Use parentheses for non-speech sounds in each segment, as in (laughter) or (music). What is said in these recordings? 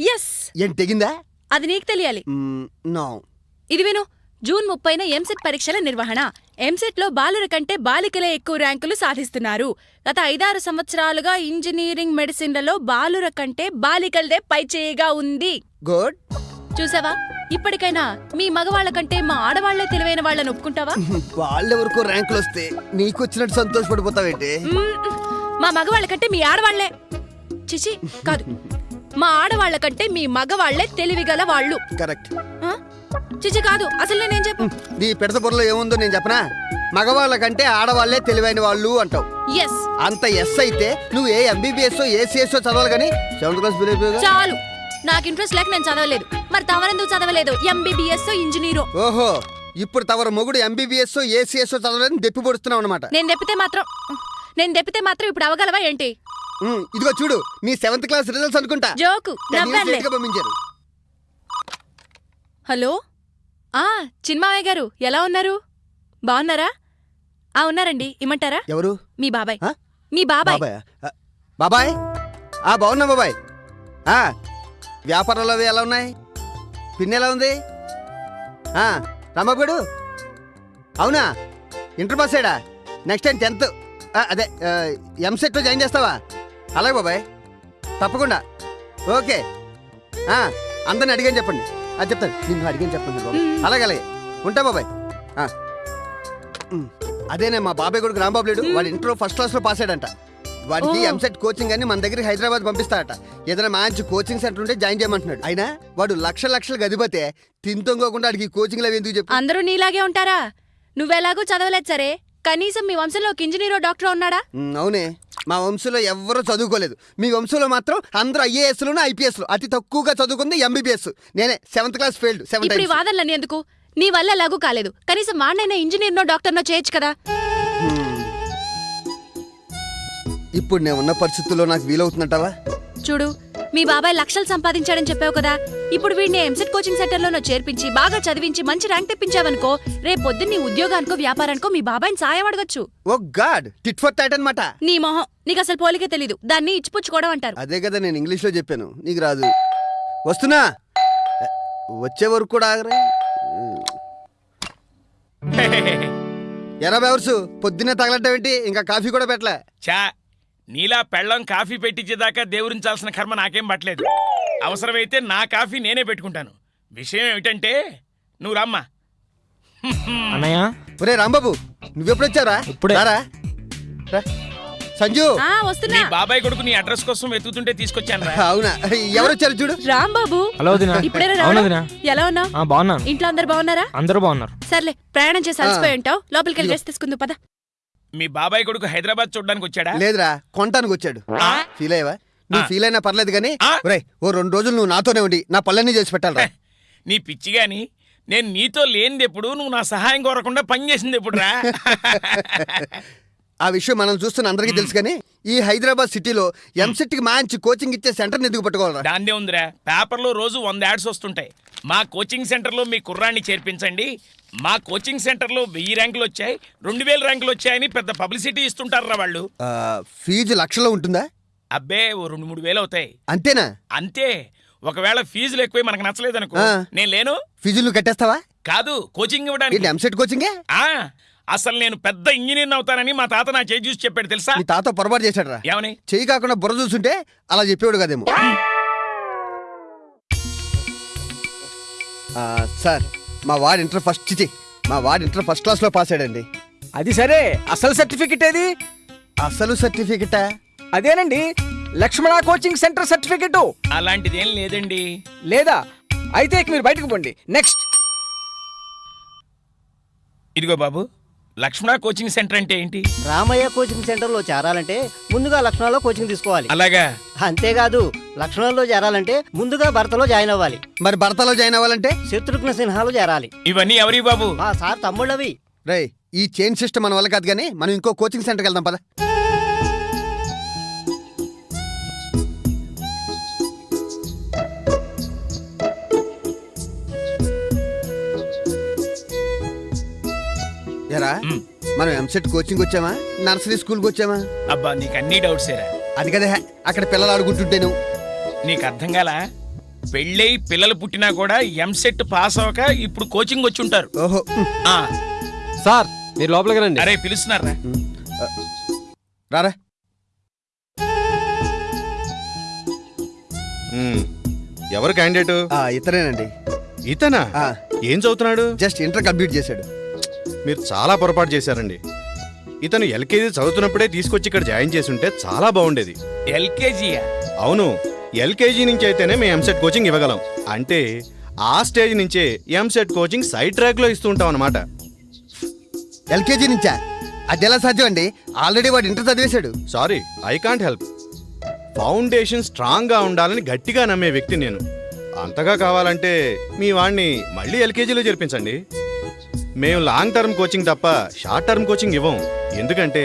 Yes ఏం తెగిందా? అది నీకు తెలియాలి. నో. ఇది విను. జూన్ ముప్పైన ఎంసెట్ పరీక్షల నిర్వహణ. ఎంసెట్లో బాలుర కంటే బాలికలే ఎక్కువ ర్యాంకులు సాధిస్తున్నారు. గత ఐదారు సంవత్సరాలుగా ఇంజనీరింగ్ మెడిసిన్లలో బాలుర కంటే బాలికలదే పైచేయిగా ఉంది. గుడ్. చూసావా? ఇప్పటికైనా మీ మగవాళ్ళ కంటే మా ఆడవాళ్ళే తెలివైన వాళ్ళని ఒప్పుకుంటావా? వాళ్ళెవరికో ర్యాంకులు వస్తే నీకు వచ్చినట్టు సంతోషపడిపోతావేంటి. మా మగవాళ్ళ కంటే మీ ఆడవాళ్ళే చిచి కాదు. మా ఆడవాళ్ళ కంటే మీ మగవాళ్ళే తెలివిగల వాళ్ళు. కరెక్ట్? చిచి కాదు అసలు నేనేం చెప్పు నీ పిడత బుర్రలో ఏముందో నేను చెప్పనా? మగవాళ్ళ కంటే ఆడవాళ్ళే తెలివైన వాళ్ళు అంటావు. ఎస్ అంత ఎస్ అయితే నువ్వు ఏ ఎంబీబీఎస్ ఏసీఎస్ చదవాలి కానీ సెవెంత్ క్లాస్ చాలు. నాకు ఇంట్రెస్ట్ లేక నేను చదవలేదు. మరి తమరెందుకు చదవలేదు? ఎంబీబీఎస్ ఇంజనీరో ఓహో ఇప్పుడు తవర మొగుడు ఎంబీబీఎస్ ఏసీఎస్ చదవాలని దెప్పి పొడుస్తున్నావు అనమాట నేను దెప్పితే మాత్రం నేను దెప్పితే మాత్రం ఇప్పుడు అవగలవా ఏంటి? ఇదిగో చూడు నీ సెవెంత్ క్లాస్ రిజల్ట్స్ అనుకుంటా. జోకు పంపించారు? హలో? ఆ చిన్మావయ్య గారు ఎలా ఉన్నారు? బాగున్నారా? ఆ ఉన్నారండి ఇమ్మంటారా? ఎవరు? మీ బాబాయ్. ఆ? మీ బాబాయ్. బాబాయ్? ఆ బాగున్నా బాబాయ్? ఆ వ్యాపారాలు అవి ఎలా ఉన్నాయి? పిన్ ఎలా ఉంది? ఆ రాంబాబుడు అవునా? ఇంటర్ పాస్ అయ్యాడా? నెక్స్ట్ టైం టెన్త్ అదే ఎంసెట్లో జాయిన్ చేస్తావా? అలాగే బాబాయ్. తప్పకుండా. ఓకే. ఆ, అందరిని అడిగాని చెప్పండి. అది చెప్తాను. నిన్ను అడిగాని చెప్పండి బాబాయ్. అలాగే అలాగే. ఉంటా బాబాయ్. అదేనే మా బాబాయ్ కొడుకు రాంబాబు లేడు. వాడు ఇంటర్ ఫస్ట్ క్లాస్లో పాస్ అయ్యాడంట వాడికి. ఎంసెట్ కోచింగ్ అని మన దగ్గరికి హైదరాబాద్ పంపిస్తాడట ఏదైనా మంచి కోచింగ్ సెంటర్ ఉంటే జాయిన్ చేయమంటున్నాడు. అయినా? వాడు లక్ష లక్షలు గదిపోతే తింతొంగకుండా వాడికి కోచింగ్ అవి ఎందుకు చెప్పు? అందరూ నీలాగే ఉంటారా? నువ్వెలాగూ చదవలేదు సరే. కనీసం మీ వంశంలో ఒక ఇంజనీరో డాక్టర్ ఉన్నాడా? అవునే. మా వంశంలో ఎవ్వరూ చదువుకోలేదు. మీ వంశంలో మాత్రం అందరూ ఐఏఎస్లు ఐపీఎస్లు. అతి తక్కువగా చదువుకుంది ఎంబీబీఎస్. నేనే సెవెంత్ క్లాస్ ఫెయిల్డ్ సెవెన్ ఇప్పుడు ఈ వాదనలన్నీ ఎందుకు నీ వల్ల ఎలాగూ కాలేదు. కనీసం వాడినైనా ఇంజనీర్నో డాక్టర్నో చేయొచ్చు కదా. ఇప్పుడు నేను ఉన్న పరిస్థితుల్లో నాకు వీలవుతుందంటావా చూడు మీ బాబాయ్ లక్షలు సంపాదించాడని చెప్పావు కదా? ఇప్పుడు వీడిని ఎంసెట్ కోచింగ్ సెంటర్లోనో చేర్పించి బాగా చదివించి మంచి ర్యాంక్ తెప్పించావనుకో రేపు పొద్దున్న నీ ఉద్యోగానికో వ్యాపారానికో మీ బాబాయ్ని సాయం అడగచ్చు. Oh god! Tit for tat అనమాట నీ మొహం నీకు అసలు పోలికే తెలీదు. దాన్ని ఇచ్చిపుచ్చుకోవడం అంటారు. అదే కదా నేను ఇంగ్లీష్లో చెప్పాను. నీకు రాదు. వస్తున్నా? వచ్చే వరకు కూడా ఆగరే? (laughs) ఎరా బెవర్స్ పొద్దున్నే తగలట్టేంటి ఇంకా కాఫీ కూడా పెట్టలే. చా నీలా పెళ్ళం కాఫీ పెట్టించేదాకా దేవురించాల్సిన కర్మ నాకేం పట్టలేదు. అవసరమైతే నా కాఫీ నేనే పెట్టుకుంటాను. విషయం ఏమిటంటే నువ్వు రమ్మా. అన్నయ్య? ఒరే రాంబాబు నువ్వెప్పుడు వచ్చారా ఇప్పుడే. రా. సంజు. ఆ నీ వస్తున్నా బాబాయ్ కొడుకు నీ అడ్రస్ కోసం వెతుకుతుంటే తీసుకొచ్చాను రా అవునా? ఎవరు వచ్చారు చూడు. రాంబాబు. హలో వదినా. ఇప్పుడేనా అవును రావడం? వదినా. ఎలా ఉన్నావు? ఆ, బాగున్నాను. ఇంట్లో అందరు బాగున్నారా? అందరూ బాగున్నారు. సర్లే ప్రయాణం చేసి అలసిపోయి ఉంటావు. లోపలికి వెళ్ళి డ్రెస్ తీసుకుందు పద. మీ బాబాయ్ కొడుకు హైదరాబాద్ చూడడానికి వచ్చాడా లేదురా కొనటానికి వచ్చాడు ఆ? ఫీల్ అయ్యవా నువ్వు. ఫీల్ అయినా పర్లేదు కానీ? ఒరే ఓ రెండు రోజులు నువ్వు నాతోనే ఉండి నా పళ్ళన్నీ చేసి పెట్టాలరా నీ పిచ్చి గాని నేను నీతో లేనిది ఎప్పుడు నువ్వు నా సహాయం కోరకుండా పని చేసింది ఎప్పుడు రా (laughs) ఆ విషయం మనం చూస్తున్న అందరికీ తెలుసు కానీ ఈ హైదరాబాద్ సిటీలో ఎంసెట్కి మంచి కోచింగ్ ఇచ్చే సెంటర్ ఎందుకు పట్టుకోవాలరా? దాందే ఉందిరా. పేపర్లో రోజు వంద యాడ్స్ వస్తుంటాయి. మా కోచింగ్ సెంటర్లో మీ కుర్రాన్ని చేర్పించండి. మా కోచింగ్ సెంటర్లో వెయ్యి ర్యాంకులు వచ్చాయి. రెండు వేల ర్యాంకులు వచ్చాయని పెద్ద పబ్లిసిటీ ఇస్తుంటారా వాళ్ళు. ఫీజు లక్షలో ఉంటుందా? అబ్బే ఓ రెండు మూడు వేలు అవుతాయి. అంతేనా? అంతే. ఒకవేళ ఫీజులు ఎక్కువ మనకు నచ్చలేదనుకో. ఆ. నేను లేను. ఫీజులు కట్టేస్తావా? కాదు కోచింగ్ ఇవ్వడానికి. ఎంసెట్ కోచింగే ఆ. అసలు నేను పెద్ద ఇంజనీర్ అవుతానని మా తాత నా చేయి చూసి చెప్పాడు తెలుసా? మీ తాత పొరపాటు చేశాడరా. ఏమని? చెయ్యి కాకుండా బుర్ర చూసుంటే అలా చెప్పేవాడు కదేమో. ఆ, సార్ మా వాడు ఇంటర్ ఫస్ట్ చిచి మా వాడు ఇంటర్ ఫస్ట్ క్లాస్లో పాస్ అయ్యాడండి. అది సరే. అసలు సర్టిఫికెట్ ఏది? అసలు సర్టిఫికెటా? అదేనండి. Lakshmana coaching centre certificate. అలాంటిదేం లేదండి. లేదా? అయితే ఇక మీరు బయటకు పోండి. నెక్స్ట్. ఇదిగో బాబు లక్ష్మణ కోచింగ్ సెంటర్ అంటే ఏంటి? రామయ్య కోచింగ్ సెంటర్లో చేరాలంటే ముందుగా లక్షణాల్లో కోచింగ్ తీసుకోవాలి. అలాగా? అంతేకాదు లక్షణాల్లో చేరాలంటే ముందుగా భర్తలో జాయిన్ అవ్వాలి. మరి భర్తలో జాయిన్ అవ్వాలంటే? శత్రుఘ్న సిన్హాలో చేరాలి. ఇవన్నీ ఎవరి బాబు? మా సార్ తమ్ముళ్ళవి. రే ఈ చైన్ సిస్టమ్ మన వల్ల కాదు కానీ మనం ఇంకో కోచింగ్ సెంటర్కి వెళ్దాం పద. మ్. మనం ఎంసెట్ కోచింగ్ వచ్చామా? నర్సరీ స్కూల్కి వచ్చామా? అబ్బా నీకు అన్ని డౌట్స్ ఏరా. అది కదా అక్కడ పిల్లలు ఆడుకుంటుంటేను. నీకు అర్థం కాలా పెళ్ళై పిల్లలు పుట్టినా కూడా ఎంసెట్ పాస్ అవ్వక ఇప్పుడు కోచింగ్ వచ్చి ఉంటారు ఓహో. ఆ, సార్ మీరు లోపలికి రండి. అరే పిలుస్తున్నారా? రారా. మ్మ్. ఎవరు క్యాండిడేట్ ఆ, ఇతనేనండి. ఇతనా? ఆ. ఏం చదువుతున్నాడు? జస్ట్ ఇంటర్ కంప్లీట్ చేశాడు. మీరు చాలా పొరపాటు చేశారండి. ఇతను ఎల్కేజీ చదువుతున్నప్పుడే తీసుకొచ్చి ఇక్కడ జాయిన్ చేసి ఉంటే చాలా బాగుండేది. ఎల్కేజీయా? అవును ఎల్కేజీ నుంచి అయితేనే మేము ఎంసెట్ కోచింగ్ ఇవ్వగలం. అంటే ఆ స్టేజ్ నుంచే ఎంసెట్ కోచింగ్ సైడ్ ట్రాక్లో ఇస్తూ ఉంటాం అనమాట ఎల్కేజీ నుంచా? అది ఎలా సాధ్యం అండి? ఆల్రెడీ వాడు inter చదివేశాడు. Sorry I can't help. Foundation స్ట్రాంగ్గా ఉండాలని గట్టిగా నమ్మే వ్యక్తి నేను. అంతగా కావాలంటే మీ వాణ్ణి మళ్ళీ ఎల్కేజీలో చేర్పించండి. మేము లాంగ్ టర్మ్ కోచింగ్ తప్ప షార్ట్ టర్మ్ కోచింగ్ ఇవ్వం. ఎందుకంటే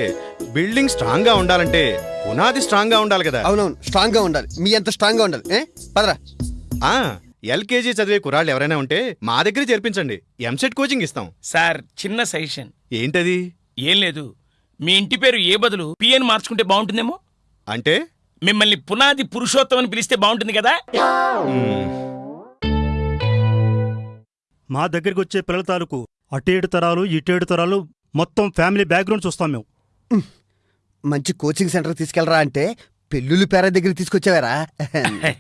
బిల్డింగ్ స్ట్రాంగ్గా ఉండాలంటే పునాది స్ట్రాంగ్గా ఉండాలి కదా. అవునవును స్ట్రాంగ్గా ఉండాలి. మీ అంత స్ట్రాంగ్గా ఉండాలి. ఏ? పదరా. ఆ ఎల్కేజీ చదివే కుర్రాళ్ళు ఎవరైనా ఉంటే మా దగ్గర చేర్పించండి. ఎంసెట్ కోచింగ్ ఇస్తాం. సార్ చిన్న సజెషన్. ఏంటది? ఏం లేదు. మీ ఇంటి పేరు ఏ బదులు పిఎన్ మార్చుకుంటే బాగుంటుందేమో? అంటే? మిమ్మల్ని పునాది పురుషోత్తం అని పిలిస్తే బాగుంటుంది కదా? మా దగ్గరికి వచ్చే పిల్లల తాలూకు అటేడు తరాలు ఇటేడు తరాలు మొత్తం ఫ్యామిలీ బ్యాక్గ్రౌండ్ చూస్తాం మేము. మంచి కోచింగ్ సెంటర్ తీసుకెళ్ళరా అంటే పెళ్ళిళ్ళు పేర దగ్గర తీసుకొచ్చావారా? (laughs)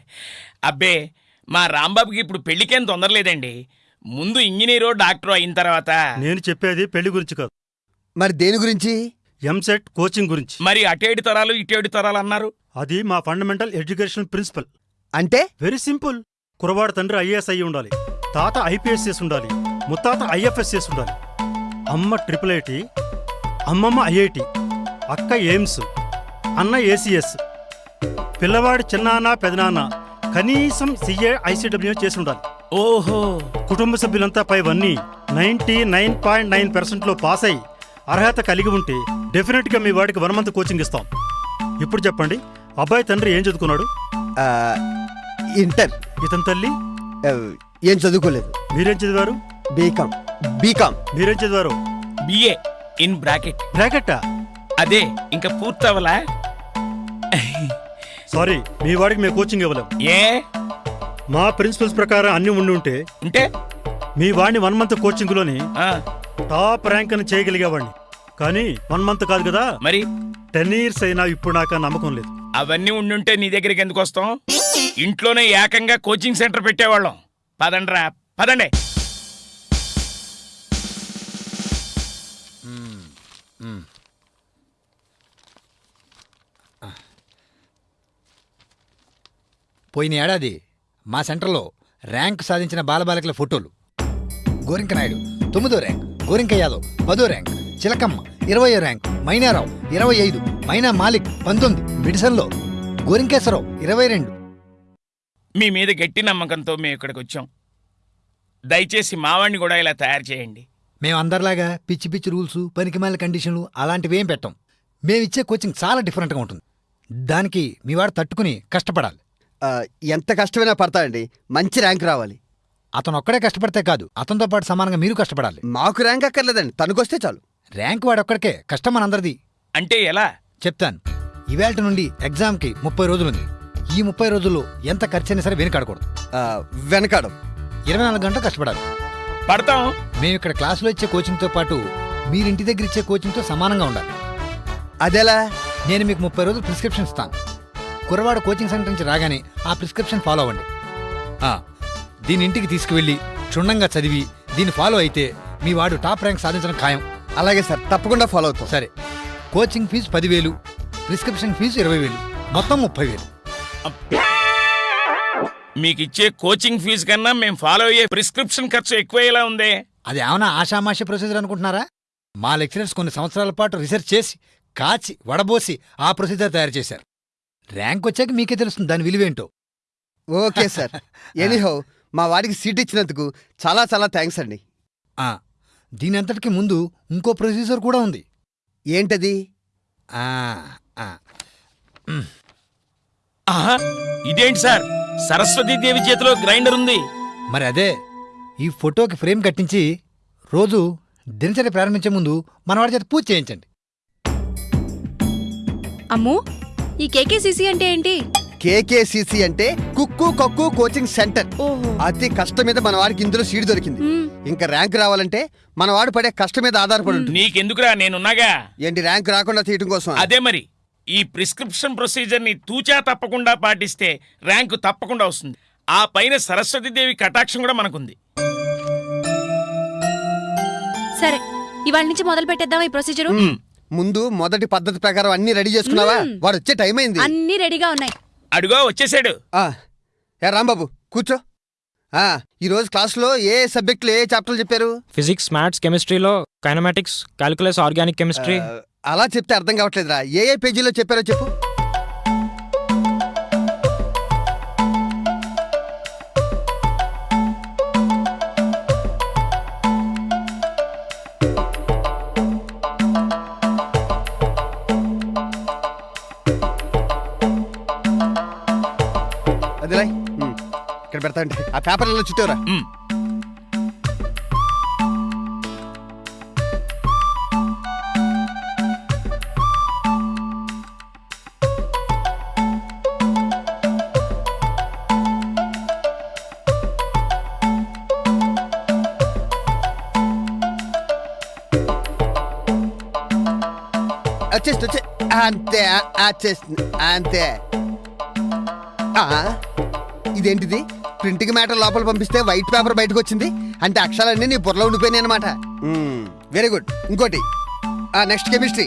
అబ్బే మా రాంబాబుకి ఇప్పుడు పెళ్ళికేం తొందర లేదండి. ముందు ఇంజనీరో డాక్టరో అయిన తర్వాత. నేను చెప్పేది పెళ్ళి గురించి కాదు. మరి దేని గురించి? ఎంసెట్ కోచింగ్ గురించి. మరి అటేడు తరాలు ఇటేడు తరాలు అన్నారు? అది మా ఫండమెంటల్ ఎడ్యుకేషన్ ప్రిన్సిపల్. అంటే? Very simple. కురవాడు తండ్రి ఐఏఎస్ అయ్యి ఉండాలి. తాత ఐపీఎస్ చేసి ఉండాలి. ముత్తాత ఐఎఫ్ఎస్ చేసి ఉండాలి అమ్మ ట్రిపుల్ ఐటి అమ్మమ్మ ఐఐటి అక్క ఎయిమ్స్ అన్న ఏసీఎస్ పిల్లవాడి చిన్నాన్న పెదనాన్న కనీసం సిఏ ఐసీడబ్ల్యూ చేసి ఉండాలి ఓహో. కుటుంబ సభ్యులంతా పైవన్నీ నైన్టీ నైన్ పాయింట్ నైన్ పర్సెంట్లో పాస్ అయి అర్హత కలిగి ఉంటే డెఫినెట్గా మీ వాడికి వన్ మంత్ కోచింగ్ ఇస్తాం. ఇప్పుడు చెప్పండి అబ్బాయి తండ్రి ఏం చదువుకున్నాడు? ఆ, ఇంటర్. ఇతని తల్లి? ఏం చదువుకోలేదు. మీరేం చదివారు? బీకామ్. బీకామ్. మీరేం చదివారు బిఏ ఇన్ బ్రాకెట్ బ్రాకెట్టా? అదే ఇంకా పూర్తవలా? సారీ మీ వాడికి మేము కోచింగ్ ఇవ్వలేం. ఏ? మా ప్రిన్సిపల్స్ ప్రకారం అన్ని ఉండి ఉంటే ఉంటే? మీ వాడిని వన్ మంత్ కోచింగ్లోని ఆ, టాప్ ర్యాంక్ అని చేయగలిగేవాడిని. కానీ వన్ మంత్ కాదు కదా? మరి? టెన్ ఇయర్స్ అయినా ఇప్పుడు నాకు నమ్మకం లేదు. అవన్నీ ఉండుంటే నీ దగ్గరికి ఎందుకు వస్తాం? ఇంట్లోనే ఏకంగా కోచింగ్ సెంటర్ పెట్టేవాళ్ళం. పదండ్రా పదండి. పోయిన ఏడాది మా సెంటర్లో ర్యాంక్ సాధించిన బాలబాలికల ఫోటోలు. గోరింక నాయుడు తొమ్మిదో ర్యాంక్ గోరింక యాదవ్ పదో ర్యాంక్ చిలకమ్మ ఇరవయో ర్యాంక్ మైనారావు ఇరవై ఐదు మైనా మాలిక్ పంతొమ్మిది మిడిసన్లో గోరింకేశ్వరరావు ఇరవై రెండు. మీ మీద గట్టి నమ్మకంతో మేము ఇక్కడికి వచ్చాం. దయచేసి మావాడిని కూడా ఇలా తయారు చేయండి. మేము అందరిలాగా పిచ్చి పిచ్చి రూల్స్ పనికిమాల కండిషన్లు అలాంటివి ఏం పెట్టం. మేమిచ్చే కోచింగ్ చాలా డిఫరెంట్గా ఉంటుంది. దానికి మీ వాడు తట్టుకుని కష్టపడాలి. ఎంత కష్టమైనా పడతాయండి మంచి ర్యాంక్ రావాలి. అతను ఒక్కడే కష్టపడితే కాదు. అతనితో పాటు సమానంగా మీరు కష్టపడాలి. మాకు ర్యాంక్ అక్కర్లేదండి. తనకొస్తే చాలు. ర్యాంక్ వాడొక్కడికే కష్టం మనందరిది. అంటే ఎలా? చెప్తాను. ఇవాళ నుండి ఎగ్జామ్కి ముప్పై రోజులుంది. ఈ ముప్పై రోజుల్లో ఎంత ఖర్చైనా సరే వెనుకాడకూడదు. ఆ, వెనకాడం. ఇరవై నాలుగు గంటలు కష్టపడాలి. పడతాం. మేము ఇక్కడ క్లాసులో ఇచ్చే కోచింగ్తో పాటు మీరు ఇంటి దగ్గర ఇచ్చే కోచింగ్తో సమానంగా ఉండాలి. అదెలా? నేను మీకు ముప్పై రోజులు ప్రిస్క్రిప్షన్ ఇస్తాను. కురవాడ కోచింగ్ సెంటర్ నుంచి రాగానే ఆ ప్రిస్క్రిప్షన్ ఫాలో అవ్వండి. ఆ, దీని ఇంటికి తీసుకువెళ్ళి క్షుణ్ణంగా చదివి దీన్ని ఫాలో అయితే మీ వాడు టాప్ ర్యాంక్ సాధించడం ఖాయం. అలాగే సార్ తప్పకుండా ఫాలో అవుతాం. సరే. కోచింగ్ ఫీజు పదివేలు ప్రిస్క్రిప్షన్ ఫీజు ఇరవై వేలు మొత్తం ముప్పై వేలు మీకు ఇచ్చే కోచింగ్ ఫీజు కన్నా మేము ఫాలో అయ్యే ప్రిస్క్రిప్షన్ ఖర్చు ఎక్కువయ్యేలా ఉందే. అది ఏమైనా ఆషామాషి ప్రొసీజర్ అనుకుంటున్నారా? మా లెక్చరర్స్ కొన్ని సంవత్సరాల పాటు రీసెర్చ్ చేసి కాచి వడబోసి ఆ ప్రొసీజర్ తయారు చేశారు. ర్యాంక్ వచ్చాక మీకే తెలుస్తుంది దాని విలువేంటో. Okay sir. (laughs) ఎనీహో మా వాడికి సీట్ ఇచ్చినందుకు చాలా చాలా థ్యాంక్స్ అండి. ఆ, దీని అంతటికి ముందు ఇంకో ప్రొసీజర్ కూడా ఉంది. ఏంటది? ఆ, ఆ, ఆహా ఇదేంటి సార్? సరస్వతీదేవి చేతిలో గ్రైండర్ ఉంది. మరి అదే ఈ ఫోటోకి ఫ్రేమ్ కట్టించి రోజు దినచర్య ప్రారంభించే ముందు మనవాడి చేత పూజ చేయించండి. అమ్ము ఈ కేకేసీసీ అంటే ఏంటి? కేకేసిసి అంటే కుక్కు కక్కు కోచింగ్ సెంటర్. ఓహో. అతి కష్టం మీద మన వాడికి ఇందులో సీట్ దొరికింది. ఇంకా ర్యాంక్ రావాలంటే మన వాడు పడే కష్టం మీద ఆధారపడి ఉంటుంది. నీకెందుకురా? నేనున్నాగా. ఏంటి ర్యాంక్ రాకుండా తీయటం కోసం? అదే మరి. ఈ ప్రిస్క్రిప్షన్ ప్రొసీజర్ని తూచా తప్పకుండా పాటిస్తే ర్యాంకు తప్పకుండా వస్తుంది. ఆ పైన సరస్వతీదేవి కటాక్షం కూడా మనకుంది. సరే ఇవాళ నుంచి మొదలు పెట్టేద్దాం ఈ ప్రొసీజరు? ముందు మొదటి పద్ధతి ప్రకారం అన్ని రెడీ చేసుకున్నావా? వాడు వచ్చే టైం అయింది. అన్ని రెడీగా ఉన్నాయి. అడుగో వచ్చేసాడు. ఆ, ఏ రాంబాబు కూర్చో. ఆ, ఈ రోజు క్లాస్లో ఏ సబ్జెక్టులు ఏ చాప్టర్లు చెప్పారు? ఫిజిక్స్ మ్యాథ్స్ కెమిస్ట్రీలో కైనమాటిక్స్ క్యాలిక్యులస్ ఆర్గానిక్ కెమిస్ట్రీ అలా చెప్తే అర్థం కావట్లేదురా. ఏ ఏ పేజీలో చెప్పారో చెప్పు. పెడతా అంటే ఆ పేపర్లలో చుట్టూరా. వచ్చేసి వచ్చే అంతే అంతే. ఇదేంటిది? ప్రింటింగ్ మ్యాటర్ లోపల పంపిస్తే వైట్ పేపర్ బయటకు వచ్చింది అంటే అక్షరాలన్నీ నీ బుర్రలో ఉండిపోయినాయి అనమాట వెరీ గుడ్ ఇంకోటి. Next chemistry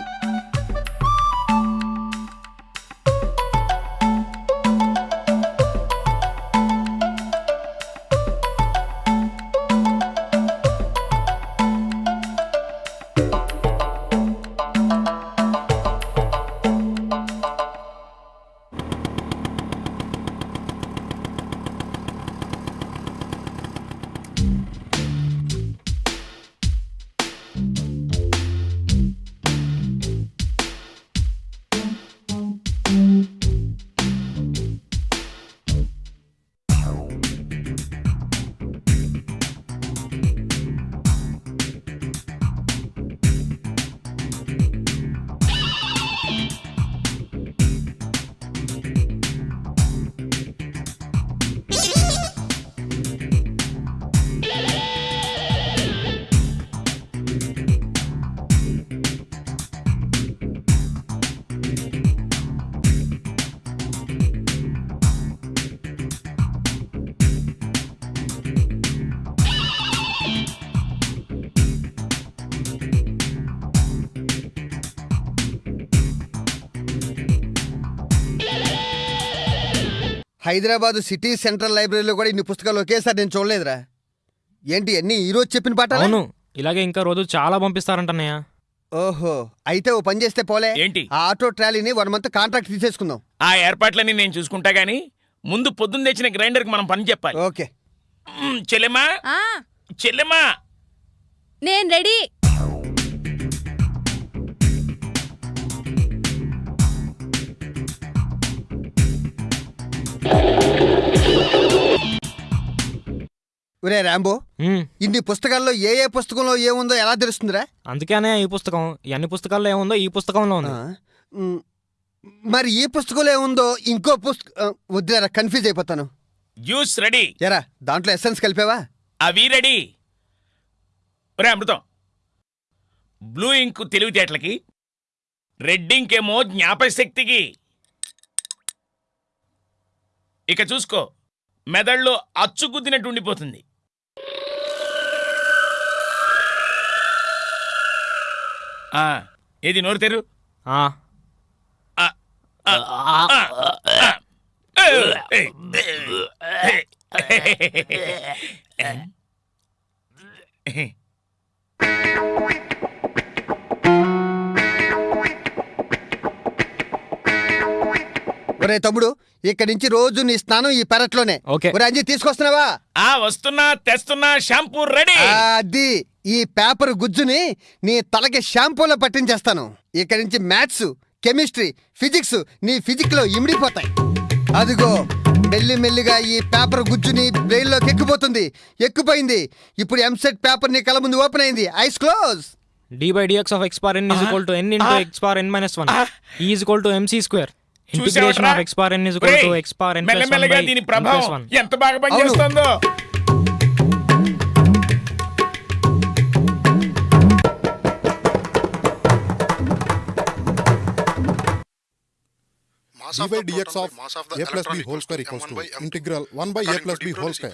Hyderabad city central లైబ్రరీలో కూడా ఇన్ని పుస్తకాలు ఒకేసారి నేను చూడలేదురా. ఏంటి అన్ని ఈ రోజు చెప్పిన పాట అవును ఇలాగే ఇంకా రోజు చాలా పంపిస్తారంటన్నయ్య. ఓహో అయితే ఓ పని చేస్తే పోలే. ఏంటి? ఆ ఆటో ట్రాలీని వన్ మంత్ కాంట్రాక్ట్ తీసేసుకుందాం. ఆ ఏర్పాట్లన్నీ నేను చూసుకుంటా గానీ ముందు పొద్దున్న తెచ్చిన గ్రైండర్కి మనం పని చెప్పాలి. ఓకే. మ్, చెల్లెమ్మా? ఆ. చెల్లెమ్మా? నేను రెడీ. ఒరే రాంబో. ఇన్ని పుస్తకాల్లో ఏ ఏ పుస్తకంలో ఏముందో ఎలా తెలుస్తుందిరా? అందుకే అన్నయ్య ఈ పుస్తకం. ఈ అన్ని పుస్తకాల్లో ఏముందో ఈ పుస్తకంలో ఉంది. మరి ఈ పుస్తకంలో ఏముందో ఇంకో పుస్తకం వద్దురా కన్ఫ్యూజ్ అయిపోతాను. Juice ready. ఎరా దాంట్లో ఎస్సెన్స్ కలిపావా? అవి రెడీ. ఒరే అమృతం బ్లూ ఇంక్ తెలివితేటలకి రెడ్ ఇంక్ ఏమో జ్ఞాపశక్తికి ఇక చూసుకో మెదడులో అచ్చు గుద్దినట్టు ఉండిపోతుంది ఆ, ఏది నోరు తెరు ఆ, ఆ, ఆ, ఆ, ఆ. ఏయ్, ఏయ్. ఒరే తమ్ముడు ఇక్కడి నుంచి రోజు నీ స్నానం ఈ పెరట్లోనే. ఓకే. అంజీ తీసుకొస్తున్నావా? ఆ వస్తున్నా తెస్తున్నా షాంపూ రెడీ. అది ఈ పేపర్ గుజ్జుని నీ తలకి షాంపూలో పట్టించేస్తాను. ఇక్కడి నుంచి మ్యాథ్స్ కెమిస్ట్రీ ఫిజిక్స్ నీ ఫిజిక్లో ఇమిడిపోతాయి. అదిగో మెల్లి మెల్లిగా ఈ పేపర్ గుజ్జు నీ బ్రెయిన్లోకి ఎక్కిపోతుంది. ఎక్కుపోయింది. ఇప్పుడు ఎంసెట్ పేపర్ నీ కళ్ళ ముందు ఓపెన్ అయింది. Eyes close. D by DX of X power N is equal to N into X power N minus one. Is equal to MC square. Integration? Of X power N is equal to X power N plus మెల్లమెల్లగా దీని ప్రభావం ఎంత బాగా పనిచేస్తుందో d by dx of a plus b whole square equals to integral 1 by a plus b whole square.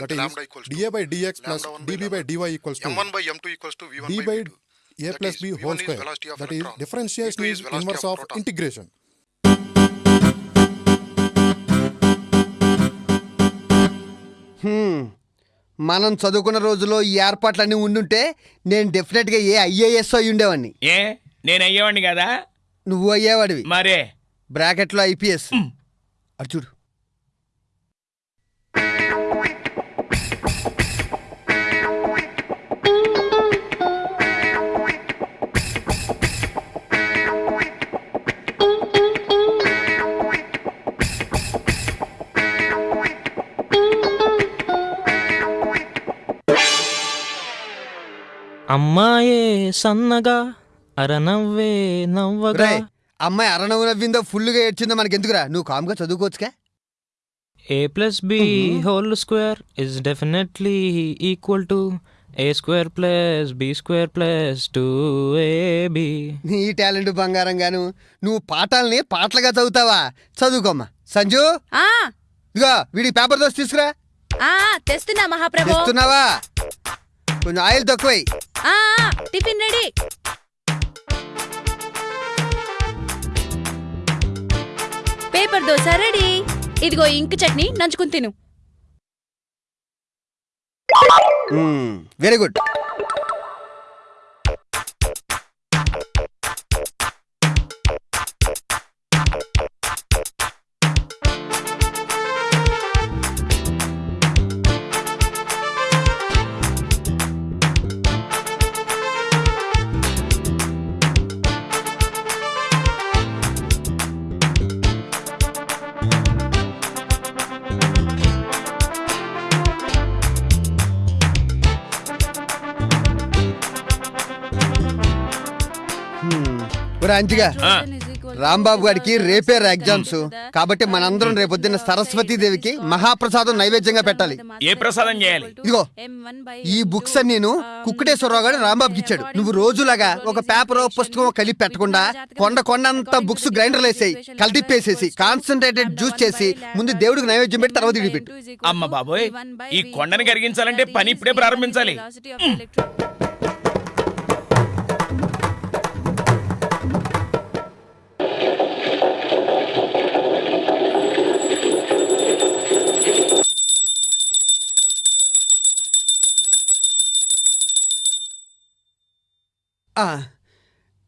That is, dA by dx plus dB by dy equals to m1 by m2 equals to v1 d by by v2. a plus b V1 whole square. That is, differentiation V2 is inverse of integration. మనం చదువుకున్న రోజుల్లో ఈ ఏర్పాట్లన్నీ ఉండుంటే నేను డెఫినెట్గా ఏ IAS అయి ఉండేవాడిని. ఏ? నేను అయ్యేవాడిని కదా? నువ్వు అయ్యేవాడివి. మరే? బ్రాకెట్లో ఐపీఎస్. అటు అమ్మాయే సన్నగా అరనవ్వే నవ్వగా. అమ్మాయి అరణవు నవ్విందో ఫుల్గా ఏడ్చిందో మనకి ఎందుకురా నువ్వు కామ్గా చదువుకోవచ్చుగా A plus B whole square is definitely equal to A square plus B square plus two AB నీ టాలెంట్ బంగారం గాను నువ్వు పాఠాలని పాటలుగా చదువుతావా? చదువుకోమ్మా. సంజు? ఇదిగో వీడికి పేపర్ దోసి తీసుకురా. ఆ తెస్తున్నా మహాప్రభు. తెస్తున్నావా? కొంచెం oil తక్కువై. Tiffin ready. Paper dosa ready. ఇదిగో ఇంక్ చట్నీ నంచుకుని తిను. వెరీ గుడ్ అంజిగా రాంబాబు గారికి రేపే ఎగ్జామ్స్. కాబట్టి మనందరం రేపొద్దున్న సరస్వతీదేవికి మహాప్రసాదం నైవేద్యంగా పెట్టాలి. ఏ ప్రసాదం చేయాలి? ఇదిగో ఈ బుక్స్ అన్ని నేను కుక్కటేశ్వరరావు గారు రాంబాబుకి ఇచ్చాడు. నువ్వు రోజులాగా ఒక పేపర్ పుస్తకం కలిపి పెట్టకుండా కొండ కొండ అంతా బుక్స్ గ్రైండర్ వేసేయి కలిపేసేసి కాన్సన్ట్రేటెడ్ జ్యూస్ చేసి ముందు దేవుడికి నైవేద్యం పెట్టి తర్వాత ఇడిపెట్టు. అమ్మ బాబోయ్ ఈ కొండని కరిగించాలంటే పని ఇప్పుడే ప్రారంభించాలి.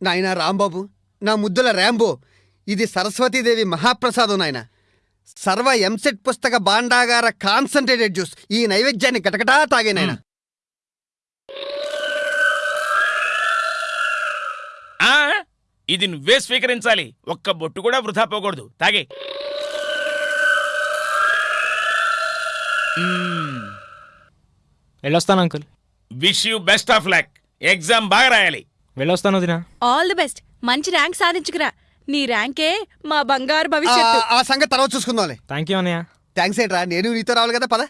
నాయనా రాంబాబు నా ముద్దుల ర్యాంబో ఇది సరస్వతీదేవి మహాప్రసాదం నాయన. సర్వ ఎంసెట్ పుస్తక భాండాగార కాన్సన్ట్రేటెడ్ జ్యూస్ ఈ నైవేద్యాన్ని కటకటా తాగే నాయన. ఆ ఇది నువ్వే స్వీకరించాలి. ఒక్క బొట్టు కూడా వృధా పోకూడదు. తాగే. వెళ్ళొస్తాను uncle. Wish you best of luck. Exam బాగా రాయాలి. వెళ్ళొస్తాను వదినా. ఆల్ ది బెస్ట్ మంచి ర్యాంక్ సాధించుకురా. నీ ర్యాంకే మా బంగారు భవిష్యత్తు. ఆ సంగతి తర్వాత చూసుకుందాంలే. థ్యాంక్ యూ అన్నయ్య థ్యాంక్స్ ఏంట్రా? నేను నీతో రావాలి కదా పద.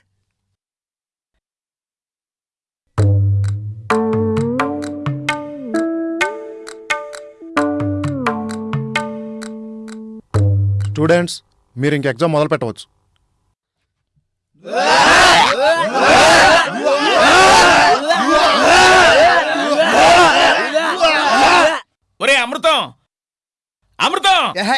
స్టూడెంట్స్ మీరు ఇంక ఎగ్జామ్ మొదలు పెట్టవచ్చు ఒరే అమృతం అమృతం ఏహే,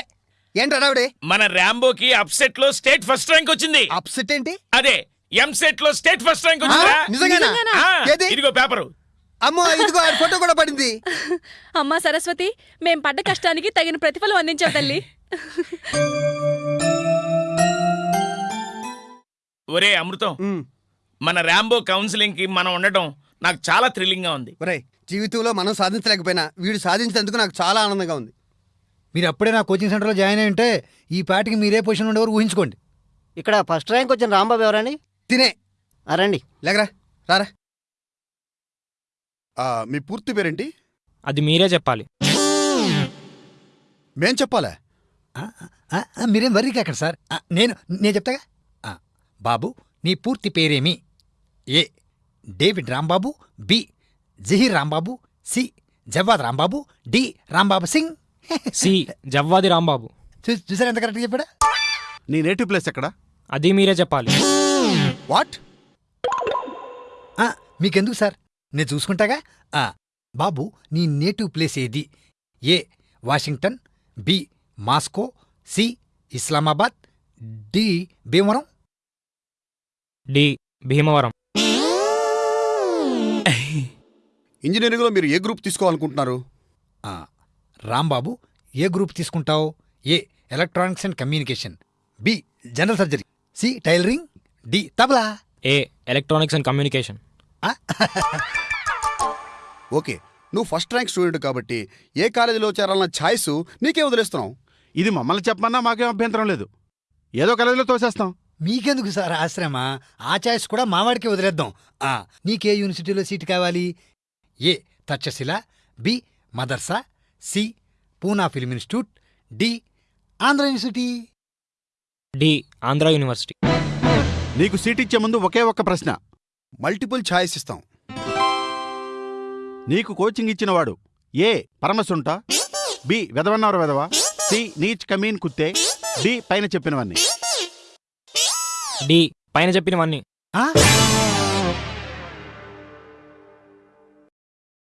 ఏంట్రా రావిడే? మన ర్యాంబోకి అప్సెట్లో స్టేట్ ఫస్ట్ ర్యాంక్ వచ్చింది. అప్సెట్ ఏంటి? అదే ఎంసెట్లో స్టేట్ ఫస్ట్ ర్యాంక్ వచ్చిందా? ఇదిగో పేపరు. అమ్మో ఇదిగో ఫోటో కూడా పడింది. (laughs) అమ్మా సరస్వతి మేం పడ్డ కష్టానికి తగిన ప్రతిఫలం అందించావు తల్లి. (laughs) ఒరే అమృతం మన ర్యాంబో కౌన్సిలింగ్కి మనం ఉండటం నాకు చాలా థ్రిల్లింగ్గా ఉంది. ఒరేయ్ జీవితంలో మనం సాధించలేకపోయినా వీడు సాధించినందుకు నాకు చాలా ఆనందంగా ఉంది. మీరు అప్పుడే నా కోచింగ్ సెంటర్లో జాయిన్ అయి ఉంటే ఈ పాటికి మీరే పొజిషన్ ఉండేవారు ఊహించుకోండి. ఇక్కడ ఫస్ట్ ర్యాంక్ వచ్చిన రాంబాబు ఎవరండి? తినే. రండి. లేకరా రారా. ఆ, మీ పూర్తి పేరేంటి? అది మీరే చెప్పాలి. మేం చెప్పాలా? ఆ, ఆ, ఆ, మీరేం వర్రీ కాకండి సార్? ఆ, నేను నేను చెప్తాగా? ఆ, బాబు నీ పూర్తి పేరేమి? A David Rambabu B Zaheer Rambabu C Jawwad Rambabu D Rambabu Singh. C Jawwadi Rambabu. చూ- చూసారా ఎంత కరెక్ట్గా చెప్పాడా? నీ నేటివ్ ప్లేస్ ఎక్కడ? అది మీరే చెప్పాలి. వాట్? ఆ, మీకెందుకు సార్? నేను చూసుకుంటాగా? ఆ, బాబు నీ నేటివ్ ప్లేస్ ఏది? A Washington B Moscow C Islamabad D Bhimavaram? D Bhimavaram. ఇంజనీరింగ్లో మీరు ఏ గ్రూప్ తీసుకోవాలనుకుంటున్నారు? ఆ, రాంబాబు ఏ గ్రూప్ తీసుకుంటావు? A electronics and communication? B general surgery. C tailoring. D tabla. A electronics and communication. Okay నువ్వు ఫస్ట్ ర్యాంక్ స్టూడెంట్ కాబట్టి ఏ కాలేజీలో చేరాలన్న ఛాయిస్ నీకే వదిలేస్తున్నావు. ఇది మమ్మల్ని చెప్పమన్నా మాకేం అభ్యంతరం లేదు. ఏదో కాలేజీలో తోసేస్తాం. మీకెందుకు సార్ ఆశ్రమ? ఆ చాయిస్ కూడా మావాడికి వదిలేద్దాం. ఆ, నీకే యూనివర్సిటీలో సీట్ కావాలి. A Takshashila B madrasa. C Poona film institute D Andhra university. D Andhra university. నీకు సీట్ ఇచ్చే ముందు ఒకే ఒక్క ప్రశ్న. మల్టిపుల్ ఛాయిస్ ఇస్తాం. నీకు కోచింగ్ ఇచ్చినవాడు ఏ పరమసుంట బి వెదవన్నవర వెదవ సి నీచ్ కమీన్ కుత్తే డి పైన చెప్పినవన్నీ. డి పైన చెప్పినవన్నీ. ఆ?